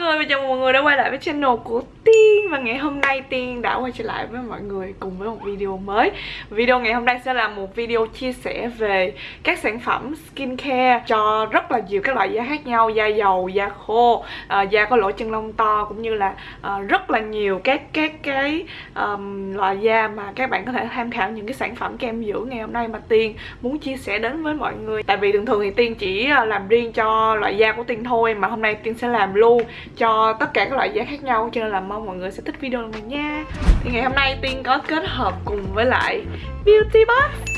người và chào mừng mọi người đã quay lại với channel của Tiên Và ngày hôm nay Tiên đã quay trở lại với mọi người cùng với một video mới. Video ngày hôm nay sẽ là một video chia sẻ về các sản phẩm skincare Cho rất là nhiều các loại da khác nhau, da dầu, da khô, uh, da có lỗ chân lông to Cũng như là uh, rất là nhiều các các cái um, loại da mà các bạn có thể tham khảo những cái sản phẩm kem dưỡng ngày hôm nay mà Tiên muốn chia sẻ đến với mọi người. Tại vì thường thường thì Tiên chỉ ờ, làm riêng cho loại da của Tiên thôi mà hôm nay Tiên sẽ làm luôn cho tất cả các loại giá khác nhau cho nên là mong mọi người sẽ thích video này nha. Thì ngày hôm nay tiên có kết hợp cùng với lại beauty box.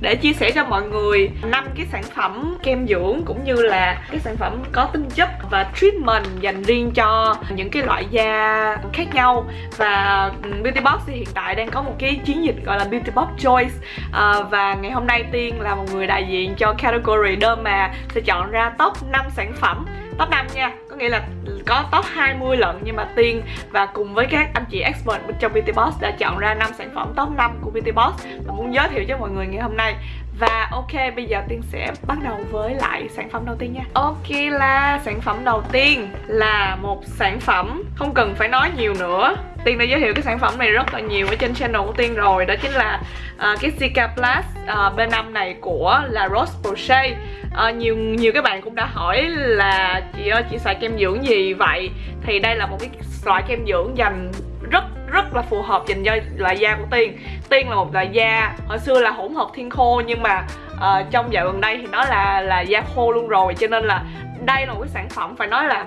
Để chia sẻ cho mọi người năm cái sản phẩm kem dưỡng cũng như là cái sản phẩm có tinh chất và treatment dành riêng cho những cái loại da khác nhau. Và ừ, Beauty Box thì hiện tại đang có một cái chiến dịch gọi là Beauty Box Choice. À, và ngày hôm nay Tiên là một người đại diện cho category đơn mà sẽ chọn ra top 5 sản phẩm top 5 nha nghĩa là có top 20 lận, nhưng mà Tiên và cùng với các anh chị expert trong BT Boss đã chọn ra 5 sản phẩm top 5 của BT Boss. Và muốn giới thiệu cho mọi người ngày hôm nay và ok, bây giờ Tiên sẽ bắt đầu với lại sản phẩm đầu tiên nha. Ok là sản phẩm đầu tiên là một sản phẩm không cần phải nói nhiều nữa. Tiên đã giới thiệu cái sản phẩm này rất là nhiều ở trên channel của Tiên rồi Đó chính là uh, cái Zika Plus à, uh, B5 này của La Roche-Posay uh, à, Nhiều nhiều các bạn cũng đã hỏi là chị ơi chị xài kem dưỡng gì vậy? Thì đây là một cái loại kem dưỡng dành rất rất là phù hợp dành cho loại da của Tiên. Tiên là một loại da hồi xưa là hỗn hợp thiên khô nhưng mà uh, trong dạo gần đây thì nó là là da khô luôn rồi cho nên là đây là một cái sản phẩm phải nói là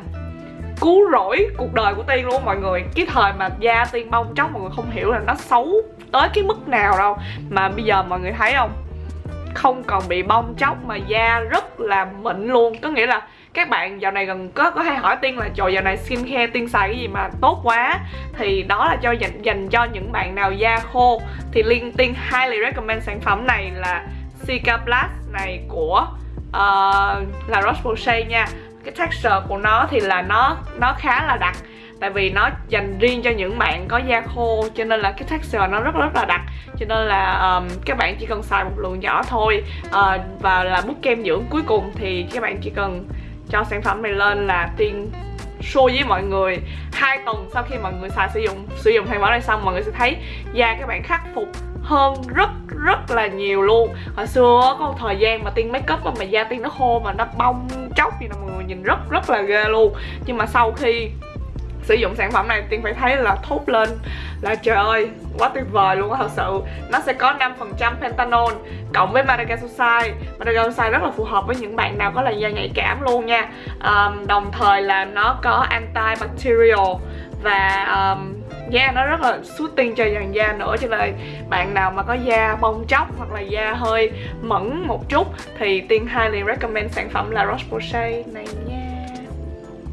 cứu rỗi cuộc đời của Tiên luôn mọi người. Cái thời mà da Tiên bong tróc mọi người không hiểu là nó xấu tới cái mức nào đâu. Mà bây giờ mọi người thấy không? Không còn bị bong tróc mà da rất là mịn luôn. Có nghĩa là các bạn dạo này gần có có hay hỏi tiên là trời dạo này skin care tiên xài cái gì mà tốt quá? Thì đó là cho dành dành cho những bạn nào da khô. Thì liên tiên highly recommend sản phẩm này là Cica Plus này của uh, La Roche Posay nha. Cái texture của nó thì là nó nó khá là đặc tại vì nó dành riêng cho những bạn có da khô cho nên là cái texture nó rất rất là đặc. Cho nên là um, các bạn chỉ cần xài một lượng nhỏ thôi uh, và là bút kem dưỡng cuối cùng thì các bạn chỉ cần cho sản phẩm này lên là tiên show với mọi người hai tuần sau khi mọi người xài sử dụng sử dụng sản phẩm này xong mọi người sẽ thấy da các bạn khắc phục hơn rất rất là nhiều luôn. Hồi xưa có một thời gian mà tiên make up mà mà da tiên nó khô mà nó bong chóc gì là mọi người nhìn rất rất là ghê luôn. Nhưng mà sau khi sử dụng sản phẩm này tiên phải thấy là thốt lên là trời ơi quá tuyệt vời luôn á thật sự. Nó sẽ có 5% pentanol cộng với madagascar madagascar rất là phù hợp với những bạn nào có làn da nhạy cảm luôn nha. Um, đồng thời là nó có antibacterial và um, da nó rất là soothing cho dàn da nữa. Cho nên bạn nào mà có da bong chóc hoặc là da hơi mẫn một chút thì tiên highly recommend sản phẩm là Roche Posay này nha.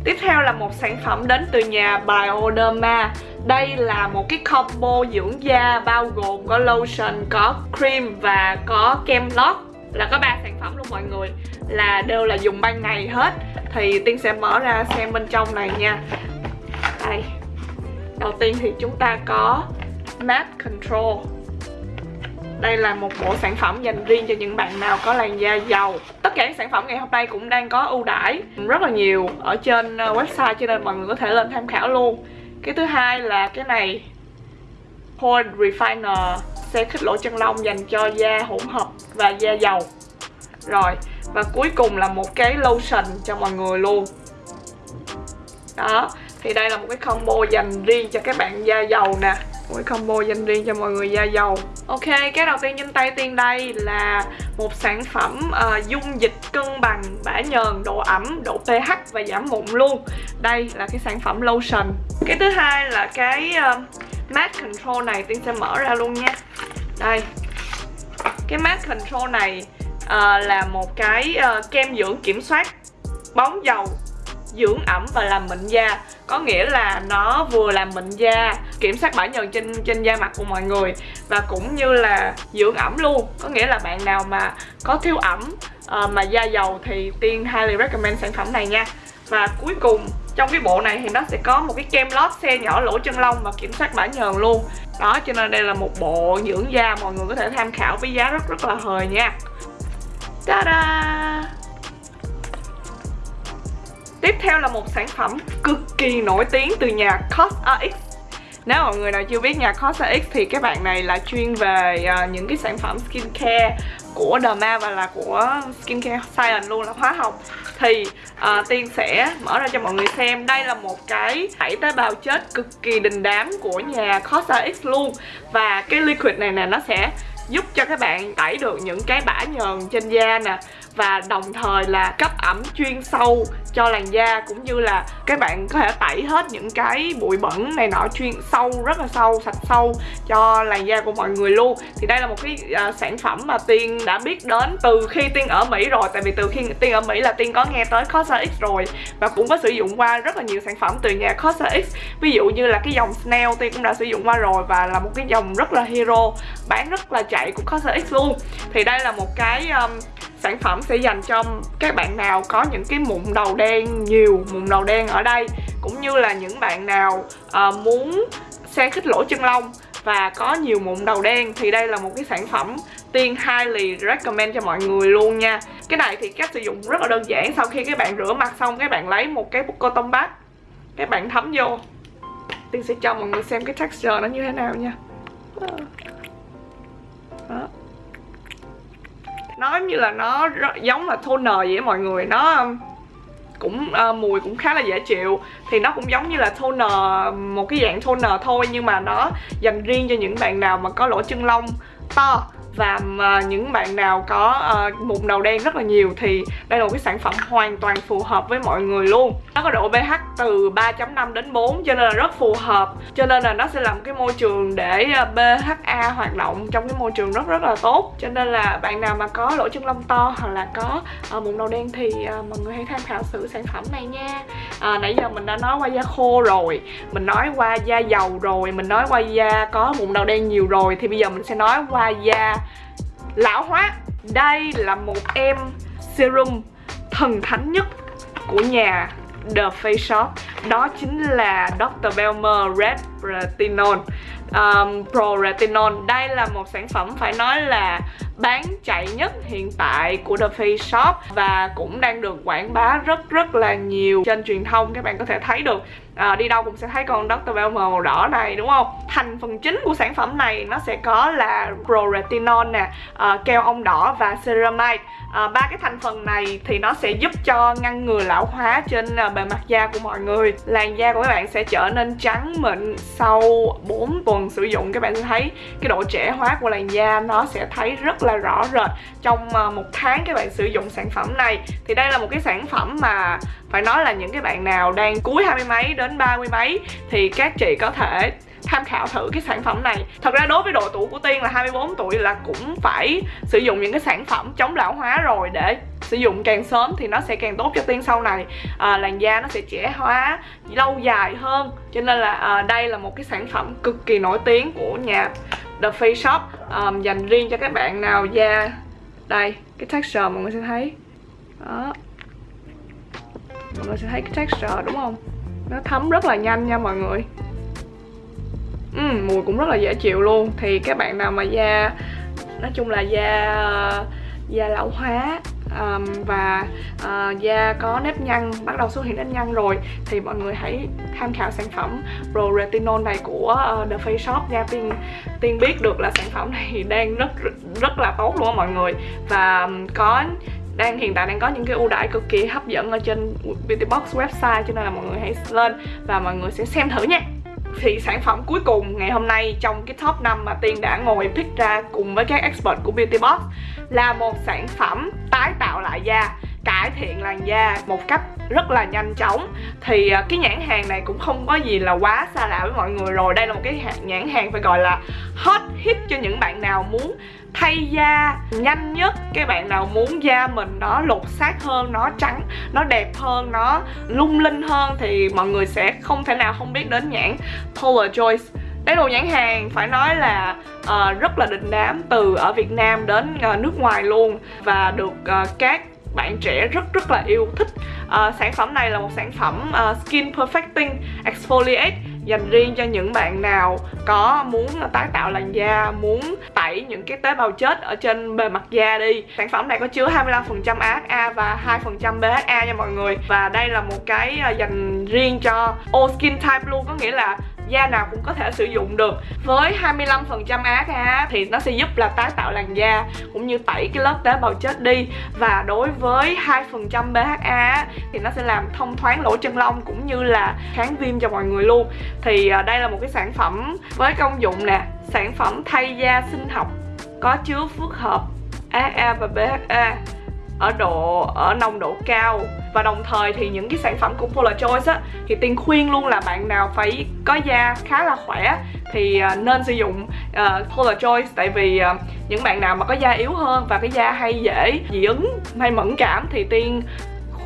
Tiếp theo là một sản phẩm đến từ nhà Bioderma Đây là một cái combo dưỡng da bao gồm có lotion, có cream và có kem lót. Là có ba sản phẩm luôn mọi người. Là đều là dùng ban ngày hết. Thì Tiên sẽ mở ra xem bên trong này nha. Đây. Đầu tiên thì chúng ta có Matte Control đây là một bộ sản phẩm dành riêng cho những bạn nào có làn da dầu tất cả các sản phẩm ngày hôm nay cũng đang có ưu đãi rất là nhiều ở trên ờ, website, cho nên mọi người có thể lên tham khảo luôn. Cái thứ hai là cái này pore Refiner xe khích lỗ chân lông dành cho da hỗn hợp và da dầu rồi, và cuối cùng là một cái lotion cho mọi người luôn. Đó, thì đây là một cái combo dành riêng cho các bạn da dầu nè mỗi combo dành riêng cho mọi người da dầu. Ok, cái đầu tiên trên tay Tiên đây là một sản phẩm uh, dung dịch cân bằng bã nhờn, độ ẩm, độ pH và giảm mụn luôn. Đây là cái sản phẩm lotion. Cái thứ hai là cái ờ, uh, mask control này Tiên sẽ mở ra luôn nha. Đây. Cái mask control này uh, là một cái uh, kem dưỡng kiểm soát bóng dầu dưỡng ẩm và làm mịn da. Có nghĩa là nó vừa làm mịn da kiểm soát bã nhờn trên trên da mặt của mọi người và cũng như là dưỡng ẩm luôn. Có nghĩa là bạn nào mà có thiếu ẩm uh, mà da dầu thì tiên highly recommend sản phẩm này nha. Và cuối cùng trong cái bộ này thì nó sẽ có một cái kem lót xe nhỏ lỗ chân lông và kiểm soát bã nhờn luôn. Đó cho nên đây là một bộ dưỡng da mọi người có thể tham khảo với giá rất rất là hời nha. Ta da Tiếp theo là một sản phẩm cực kỳ nổi tiếng từ nhà CosRX nếu mọi người nào chưa biết nhà CosRX thì các bạn này là chuyên về uh, những cái sản phẩm skincare của Derma và là của Skincare Science luôn là hóa học. Thì uh, Tiên sẽ mở ra cho mọi người xem. Đây là một cái tẩy tế bào chết cực kỳ đình đám của nhà CosRX luôn. Và cái liquid này nè nó sẽ giúp cho các bạn tẩy được những cái bã nhờn trên da nè và đồng thời là cấp ẩm chuyên sâu cho làn da cũng như là các bạn có thể tẩy hết những cái bụi bẩn này nọ chuyên sâu rất là sâu sạch sâu cho làn da của mọi người luôn. Thì đây là một cái uh, sản phẩm mà tiên đã biết đến từ khi tiên ở mỹ rồi. Tại vì từ khi tiên ở mỹ là tiên có nghe tới COSRX X rồi và cũng có sử dụng qua rất là nhiều sản phẩm từ nhà COSRX X. Ví dụ như là cái dòng Snail tiên cũng đã sử dụng qua rồi và là một cái dòng rất là hero bán rất là chạy của COSRX X luôn. Thì đây là một cái um, sản phẩm sẽ dành cho các bạn nào có những cái mụn đầu đen nhiều mụn đầu đen ở đây cũng như là những bạn nào uh, muốn xe khích lỗ chân lông và có nhiều mụn đầu đen thì đây là một cái sản phẩm tiên highly recommend cho mọi người luôn nha. Cái này thì cách sử dụng rất là đơn giản sau khi các bạn rửa mặt xong các bạn lấy một cái cotton bát các bạn thấm vô. Tiên sẽ cho mọi người xem cái texture nó như thế nào nha. Giống như là nó giống là toner vậy á mọi người. Nó um, cũng uh, mùi cũng khá là dễ chịu. Thì nó cũng giống như là toner một cái dạng toner thôi nhưng mà nó dành riêng cho những bạn nào mà có lỗ chân lông to và mà những bạn nào có ờ, uh, mụn đầu đen rất là nhiều thì đây là một cái sản phẩm hoàn toàn phù hợp với mọi người luôn. Nó có độ pH từ 3.5 đến 4 cho nên là rất phù hợp. Cho nên là nó sẽ làm cái môi trường để ờ, BHA hoạt động trong cái môi trường rất rất là tốt. Cho nên là bạn nào mà có lỗ chân lông to hoặc là có uh, mụn đầu đen thì uh, mọi người hãy tham khảo thử sản phẩm này nha. À, nãy giờ mình đã nói qua da khô rồi mình nói qua da dầu rồi mình nói qua da có mụn đầu đen nhiều rồi thì bây giờ mình sẽ nói qua da lão hóa. Đây là một em serum thần thánh nhất của nhà The Face Shop. Đó chính là Dr. Belmer Red Retinol. Um, Pro Retinol đây là một sản phẩm phải nói là bán chạy nhất hiện tại của The Face Shop và cũng đang được quảng bá rất rất là nhiều trên truyền thông các bạn có thể thấy được. À, đi đâu cũng sẽ thấy con Dr. Velma màu đỏ này đúng không? Thành phần chính của sản phẩm này nó sẽ có là Pro Retinol nè à, keo ong đỏ và ceramide. À, ba cái thành phần này thì nó sẽ giúp cho ngăn ngừa lão hóa trên à, bề mặt da của mọi người. Làn da của các bạn sẽ trở nên trắng mịn sau 4 tuần sử dụng. Các bạn sẽ thấy cái độ trẻ hóa của làn da nó sẽ thấy rất là rõ rệt trong ờ, một tháng các bạn sử dụng sản phẩm này. Thì đây là một cái sản phẩm mà phải nói là những cái bạn nào đang cuối hai mươi mấy đến ba mươi mấy thì các chị có thể tham khảo thử cái sản phẩm này. Thật ra đối với độ tuổi của Tiên là 24 tuổi là cũng phải sử dụng những cái sản phẩm chống lão hóa rồi để sử dụng càng sớm thì nó sẽ càng tốt cho Tiên sau này. À, Làn da nó sẽ trẻ hóa lâu dài hơn. Cho nên là à, đây là một cái sản phẩm cực kỳ nổi tiếng của nhà The Face Shop. Um, Dành riêng cho các bạn nào da Đây, cái texture mọi người sẽ thấy. Đó. Mọi người sẽ thấy cái texture đúng không? Nó thấm rất là nhanh nha mọi người. Ừ, mùi cũng rất là dễ chịu luôn. Thì các bạn nào mà da nói chung là da da lão hóa um, và uh, da có nếp nhăn bắt đầu xuất hiện nếp nhăn rồi thì mọi người hãy tham khảo sản phẩm Pro Retinol này của uh, The Face Shop nha. Tiên tiên biết được là sản phẩm này đang rất rất là tốt luôn á mọi người. Và um, có đang hiện tại đang có những cái ưu đãi cực kỳ hấp dẫn ở trên Beauty Box website cho nên là mọi người hãy lên và mọi người sẽ xem thử nha thì sản phẩm cuối cùng ngày hôm nay trong cái top 5 mà Tiên đã ngồi pick ra cùng với các expert của Beauty Box là một sản phẩm tái tạo lại da cải thiện làn da một cách rất là nhanh chóng. Thì à, cái nhãn hàng này cũng không có gì là quá xa lạ với mọi người rồi. Đây là một cái nhãn hàng phải gọi là hot hit cho những bạn nào muốn thay da nhanh nhất cái bạn nào muốn da mình nó lột xác hơn nó trắng nó đẹp hơn nó lung linh hơn thì mọi người sẽ không thể nào không biết đến nhãn Polar Choice đây đồ nhãn hàng phải nói là uh, rất là đình đám từ ở Việt Nam đến uh, nước ngoài luôn và được uh, các bạn trẻ rất rất là yêu thích uh, sản phẩm này là một sản phẩm uh, skin perfecting exfoliate dành riêng cho những bạn nào có muốn tái tạo làn da muốn tẩy những cái tế bào chết ở trên bề mặt da đi. Sản phẩm này có chứa 25% AHA và 2% BHA nha mọi người. Và đây là một cái ờ, dành riêng cho all skin type luôn. Có nghĩa là da nào cũng có thể sử dụng được. Với 25% AHA thì nó sẽ giúp là tái tạo làn da, cũng như tẩy cái lớp tế bào chết đi. Và đối với 2% BHA thì nó sẽ làm thông thoáng lỗ chân lông, cũng như là kháng viêm cho mọi người luôn. Thì à, đây là một cái sản phẩm với công dụng nè, sản phẩm thay da sinh học có chứa phức hợp AHA và BHA ở độ ở nồng độ cao. Và đồng thời thì những cái sản phẩm của Polar Choice á thì tiên khuyên luôn là bạn nào phải có da khá là khỏe thì à, nên sử dụng uh, Polar Choice. Tại vì uh, những bạn nào mà có da yếu hơn và cái da hay dễ dị ứng hay mẫn cảm thì tiên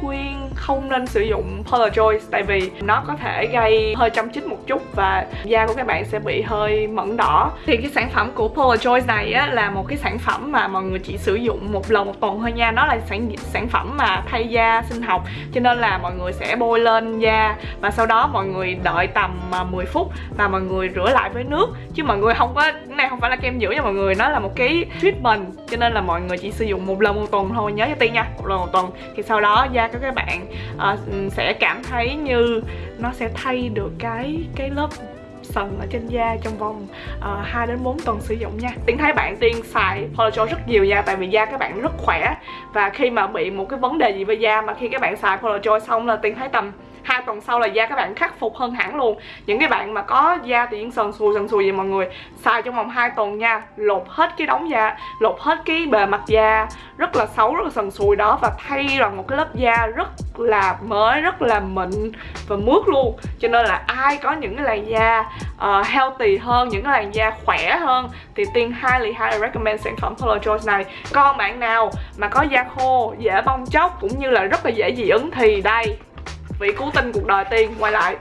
khuyên không nên sử dụng Polaroid tại vì nó có thể gây hơi chăm chích một chút và da của các bạn sẽ bị hơi mẩn đỏ. Thì cái sản phẩm của Polar Choice này á, là một cái sản phẩm mà mọi người chỉ sử dụng một lần một tuần thôi nha. Nó là sản sản phẩm mà thay da sinh học cho nên là mọi người sẽ bôi lên da và sau đó mọi người đợi tầm à, 10 phút và mọi người rửa lại với nước. Chứ mọi người không có cái này không phải là kem dưỡng nha mọi người nó là một cái treatment cho nên là mọi người chỉ sử dụng một lần một tuần thôi nhớ cho tiên nha một lần một tuần. Thì sau đó da cho các bạn uh, sẽ cảm thấy như nó sẽ thay được cái cái lớp sần ở trên da trong vòng ờ, uh, 2 đến 4 tuần sử dụng nha. Tiến thấy bạn Tiên xài Polajol rất nhiều nha tại vì da các bạn rất khỏe. Và khi mà bị một cái vấn đề gì với da mà khi các bạn xài Polajol xong là Tiên thấy tầm hai tuần sau là da các bạn khắc phục hơn hẳn luôn. Những cái bạn mà có da tự nhiên sần sùi sần sùi vậy mọi người xài trong vòng 2 tuần nha lột hết cái đống da lột hết cái bề mặt da rất là xấu rất là sần sùi đó và thay bằng một cái lớp da rất là mới rất là mịn và mướt luôn. Cho nên là ai có những cái làn da uh, healthy hơn những cái làn da khỏe hơn thì tiên highly highly recommend sản phẩm Color Choice này. Còn bạn nào mà có da khô dễ bong chóc cũng như là rất là dễ dị ứng thì đây vị cứu tinh cuộc đời tiên. Quay lại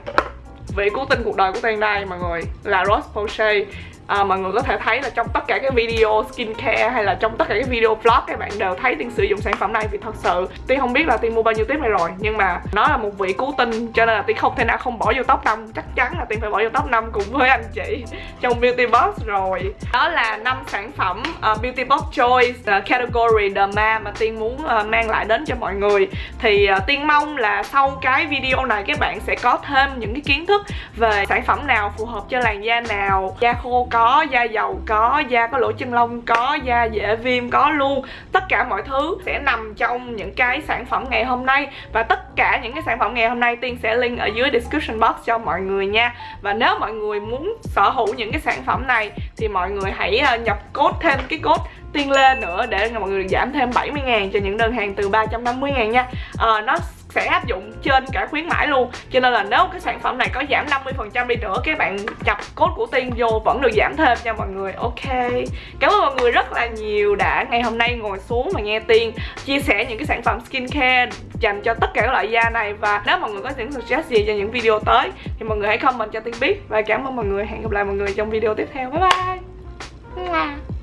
vị cứu tinh cuộc đời của tiên đây mọi người là Rose Posay à, mọi người có thể thấy là trong tất cả các video skincare hay là trong tất cả các video vlog các bạn đều thấy tiên sử dụng sản phẩm này vì thật sự tiên không biết là tiên mua bao nhiêu tiếp này rồi nhưng mà nó là một vị cứu tinh cho nên là tiên không thể nào không bỏ vô top 5 chắc chắn là tiên phải bỏ vô top 5 cùng với anh chị trong beauty box rồi. Đó là năm sản phẩm uh, beauty box choice uh, category derma mà tiên muốn uh, mang lại đến cho mọi người. Thì uh, tiên mong là sau cái video này các bạn sẽ có thêm những cái kiến thức về sản phẩm nào phù hợp cho làn da nào da khô có da dầu có da có lỗ chân lông có da dễ viêm có luôn tất cả mọi thứ sẽ nằm trong những cái sản phẩm ngày hôm nay và tất cả những cái sản phẩm ngày hôm nay tiên sẽ link ở dưới description box cho mọi người nha. Và nếu mọi người muốn sở hữu những cái sản phẩm này thì mọi người hãy ờ, nhập code thêm cái code tiên lên nữa để mọi người giảm thêm 70 ngàn cho những đơn hàng từ 350 ngàn nha. À, nó sẽ áp dụng trên cả khuyến mãi luôn. Cho nên là nếu cái sản phẩm này có giảm 50% đi nữa, các bạn chập cốt của tiên vô vẫn được giảm thêm nha mọi người. Ok. Cảm ơn mọi người rất là nhiều đã ngày hôm nay ngồi xuống và nghe tiên chia sẻ những cái sản phẩm skincare dành cho tất cả các loại da này. Và nếu mọi người có những suggest gì cho những video tới, thì mọi người hãy comment cho tiên biết. Và cảm ơn mọi người. Hẹn gặp lại mọi người trong video tiếp theo. Bye bye.